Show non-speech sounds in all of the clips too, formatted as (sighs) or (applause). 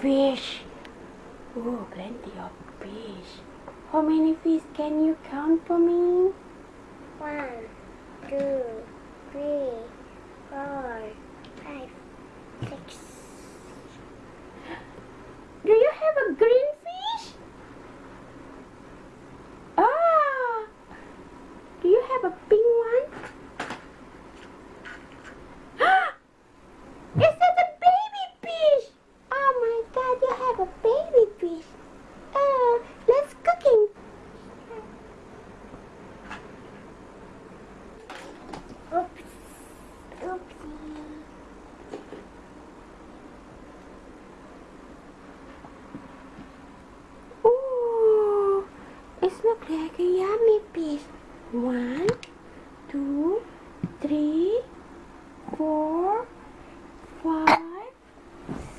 fish. Oh, plenty of fish. How many fish can you count for me? One, two, three, four, five, six. Do you have a green fish? Ah! Do you have a pink one? Ah! Is that a baby fish? Oh my god, you have a baby fish. Oh, let's cooking. Oops. Oopsie. Ooh, it looks like a yummy fish. One, two, three, four, five,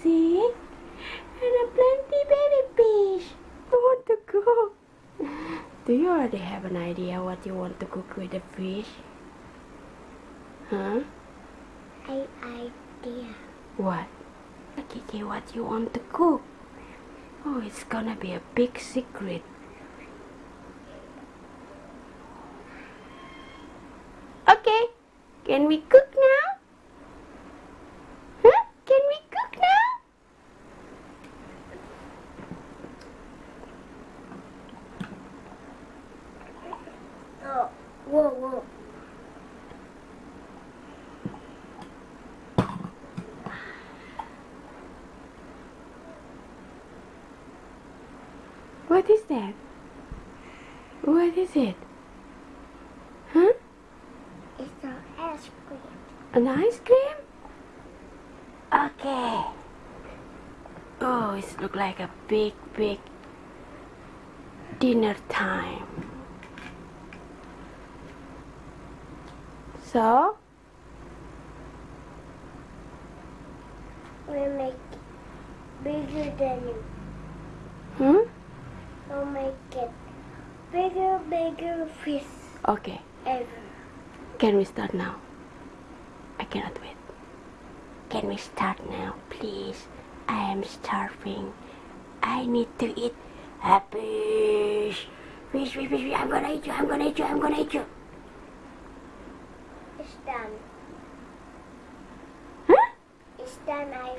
six, and a plenty baby fish. I want to cook. Do you already have an idea what you want to cook with the fish? Huh? I idea. What? Kiki, what you want to cook? Oh, it's gonna be a big secret. Okay, can we cook now? Huh? Can we cook now? Oh, whoa, whoa. What is that? What is it? Huh? It's an ice cream. An ice cream? Okay. Oh, it look like a big, big dinner time. So, We make bigger than you. hmm? We'll make it bigger, bigger fish Okay. ever. Can we start now? I cannot wait. Can we start now, please? I am starving. I need to eat a fish. Fish, fish, fish, fish. I'm gonna eat you. I'm gonna eat you. I'm gonna eat you. It's done. Huh? It's done. I,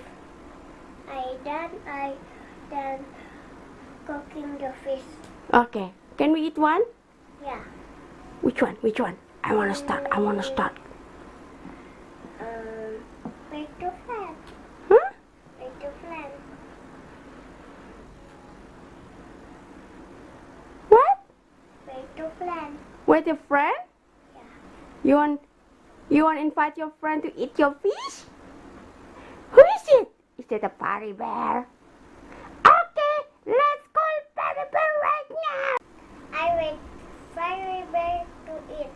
I done. I done cooking the fish. Okay. Can we eat one? Yeah. Which one? Which one? I wanna start. I wanna start. Um, make the flat. Huh? Make the flat. What? The flat. With your friend? Yeah. You want? You want to invite your friend to eat your fish? Who is it? Is it a party bear? Okay, let's call party bear right now. I wait fairy bear to eat.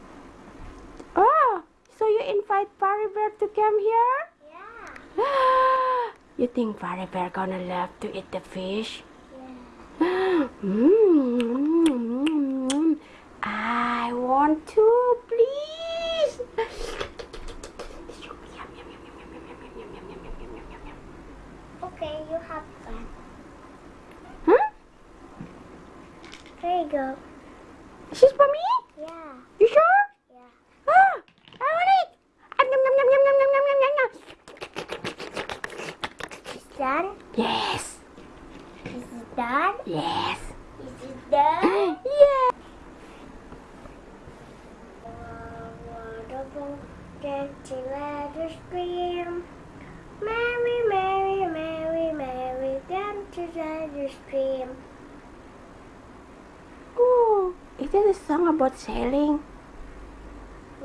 Oh, so you invite Fairy Bear to come here? Yeah. (gasps) you think Fairy Bear gonna love to eat the fish? Yeah. (gasps) mm, I want to, please. Okay, you have fun. Huh? Here you go. Is for me? Yes. Is it done? (gasps) yeah. Wonderful, dancing ladder stream. Mary, Mary, Mary, Mary, dancing ladder stream. Oh, is that a song about sailing?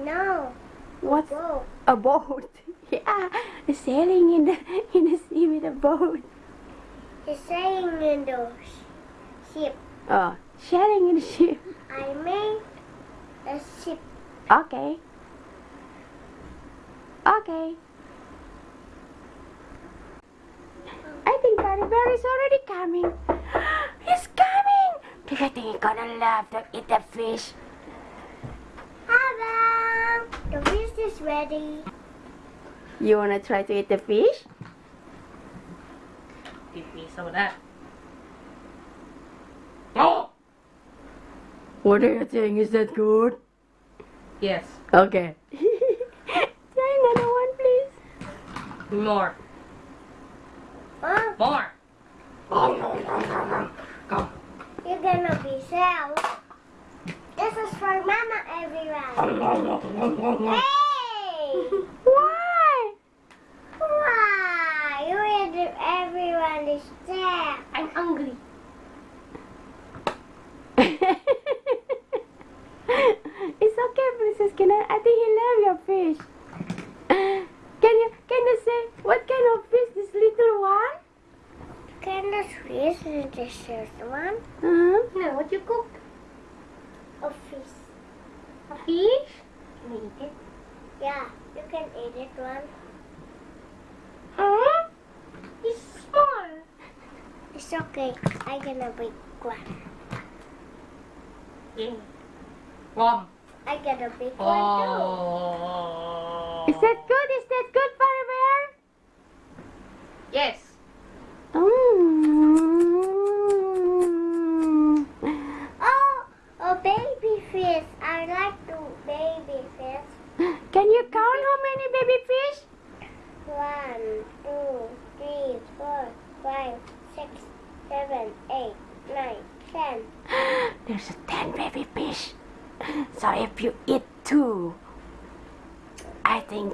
No. What's Whoa. a boat? (laughs) yeah, sailing in the in the sea with a boat. He's saying in the ship. Oh, sharing in the ship. I made a ship. Okay. Okay. I think Fairy Bear is already coming. (gasps) He's coming! Do you think he's gonna love to eat the fish? Hello. The fish is ready. You wanna try to eat the fish? Give me some of that. Oh! What are you saying? Is that good? Yes. Okay. Try another one, please. More. Oh, More. you're gonna be sad. This is for Mama, everyone. Hey! Why? Why? You made everyone is sad. I'm hungry. it's okay, Princess Kinan. I think he love your fish. Can you can you say what kind of fish this little one? Kind of fish is this first one? Huh? No, what you cook? A fish. A fish? Can I eat it? Yeah, you can eat it one. Huh? It's small. It's okay. I'm gonna big one. Yeah. Warm. I get a big one Oh. Is that good? Is that good, Fire Bear? Yes. Mm. too. Oh, a baby fish. I like to baby fish. Can you count how many baby fish? One, two, three, four, five, six, seven, eight, nine, ten. There's a ten baby fish. So if you eat two, I think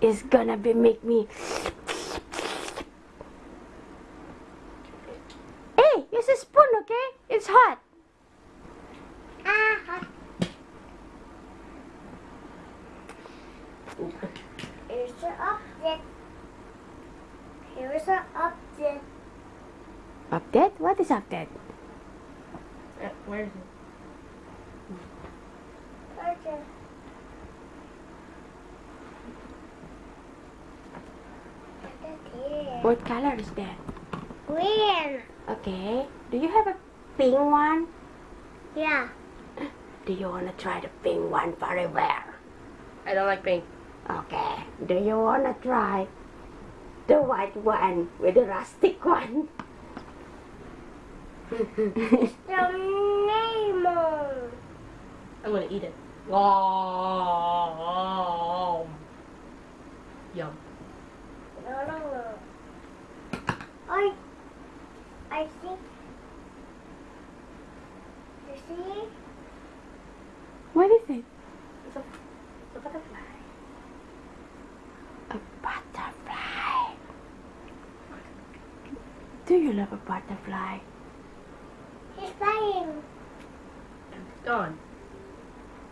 it's gonna be make me. Hey, use a spoon, okay? It's hot. Ah, hot. Here's the object. Here's the object. Update? What is update? Uh, where is it? Okay. Put it here. What color is that? Green. Okay. Do you have a pink one? Yeah. Do you wanna try the pink one very well? I don't like pink. Okay. Do you wanna try the white one with the rustic one? The (laughs) Nemo. I'm gonna eat it. Yum. Yum. No, no, no. I, I see. You see? what is it? It's a, it's a butterfly. A butterfly. Do you love a butterfly? He's flying. And it's gone.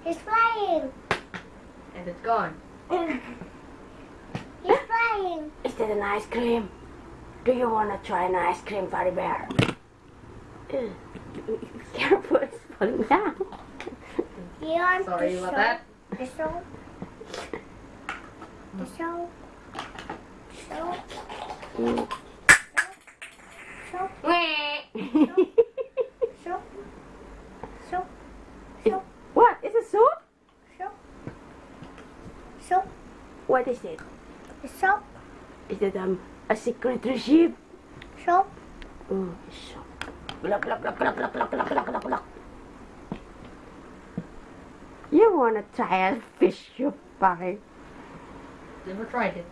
He's flying. And it's gone. He's flying. Is that an ice cream? Do you wanna try an ice cream, Furry Bear? Ugh. (laughs) Careful, it's falling down. You Sorry about that. The show. The show. Show. Mm. What? Is it soup? Show. Show. What is it? The show. Is it um, a secret recipe? Show. Oh, soup. Glug, glug, glug, glug, glug, glug, glug, glug, glug, glug. You wanna try a fish soup pie? Never tried it.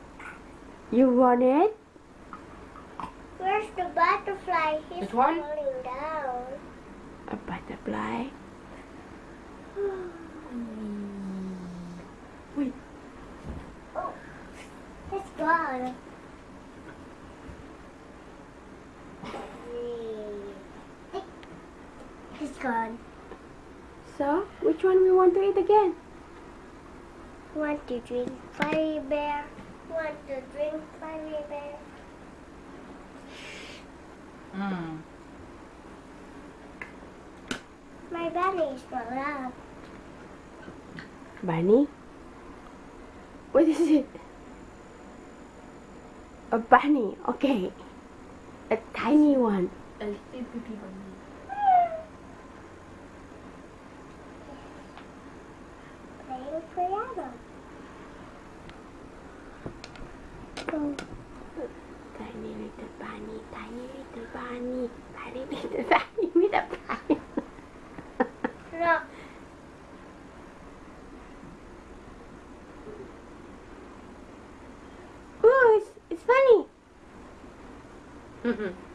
You want it? Where's the butterfly? He's Which one? falling down. A butterfly? (sighs) Wait. Oh, it's gone. It's gone. So, which one we want to eat again? Want to drink fairy bear? Want to drink fairy bear? Mm. My belly is. Bunny? What is it? A bunny, okay. A tiny one. A little bunny. Playing piano. Oh, Tiny little bunny, tiny little bunny, tiny little bunny with a bunny. 嗯。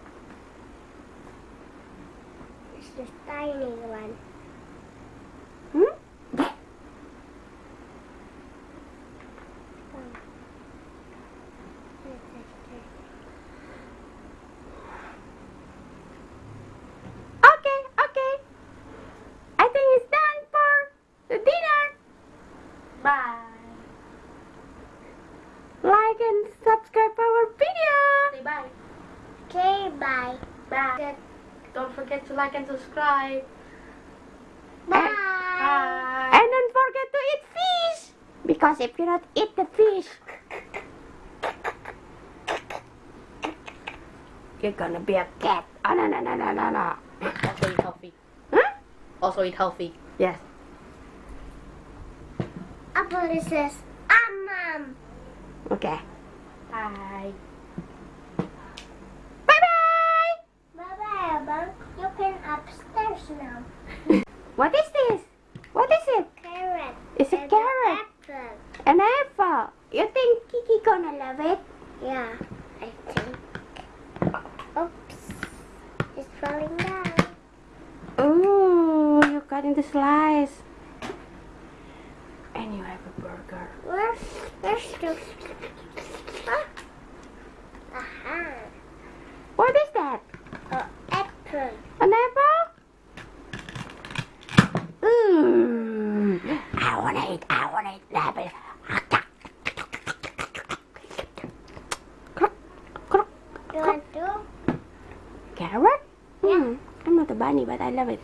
Like and subscribe. Bye. Bye. And don't forget to eat fish. Because if you don't eat the fish, you're gonna be a cat. Oh, no, no, no, no, no, no. Also eat healthy. Huh? Also eat healthy. Yes. Apple says, ah, mom. Okay. Bye. Bye-bye. Bye-bye, Abang. You can upstairs now. What is this? What is it? Carrot. It's a and carrot. Apple. An apple. You think Kiki gonna love it? Yeah, I think. Oops. It's falling down. Ooh, you cut into slice. And you have a burger. Where's, where's the... Ah. Aha. What is that? Oh, apple. An apple? Ooh, I wanna eat, I wanna eat apple. You want to? Carrot? Hmm, I'm not a bunny, but I love it.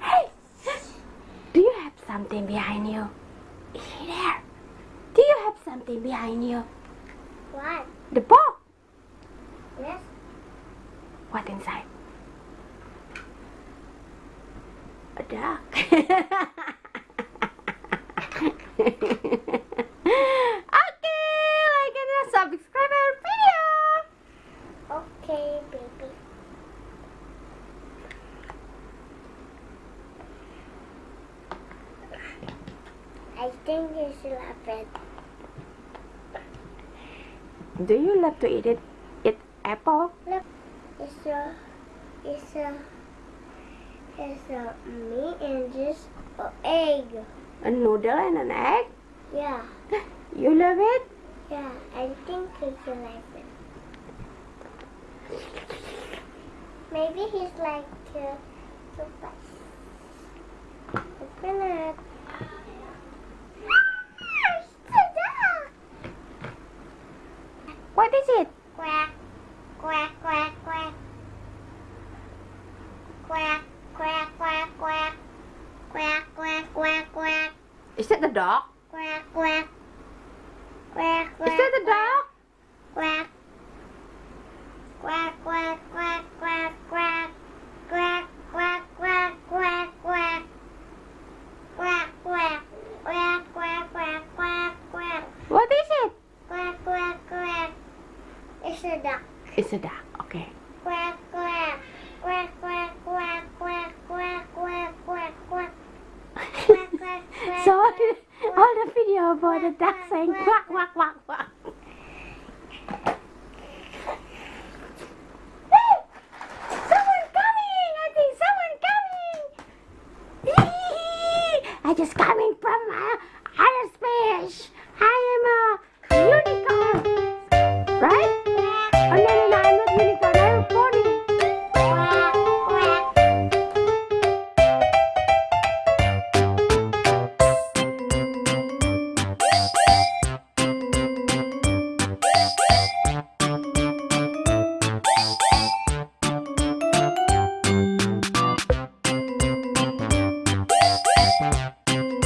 Hey, do you have something behind you? Is he there? Do you have something behind you? What? The ball. Yes. What inside? A duck. (laughs) okay, like and subscribe our video. Okay, baby. I think you should have it. Do you love to eat it? Eat apple? It's a, it's a, it's a meat and just a egg. A noodle and an egg? Yeah, (laughs) You love it? yeah. I think you should like it. Maybe he's like uh, super. Open it. What is it? Quack, quack, quack, quack. Quack, quack, quack, quack. Quack, quack, quack, quack. Is that the dog? Quack, quack. Quack, quack. Is that the dog? Quack. Quack, quack, quack, quack, quack. Quack, duck. It's a duck. Okay. Quack, quack. Quack, quack, quack, quack, quack, quack, quack, quack. Quack, quack, quack, so all the, all the video about the duck saying quack quack quack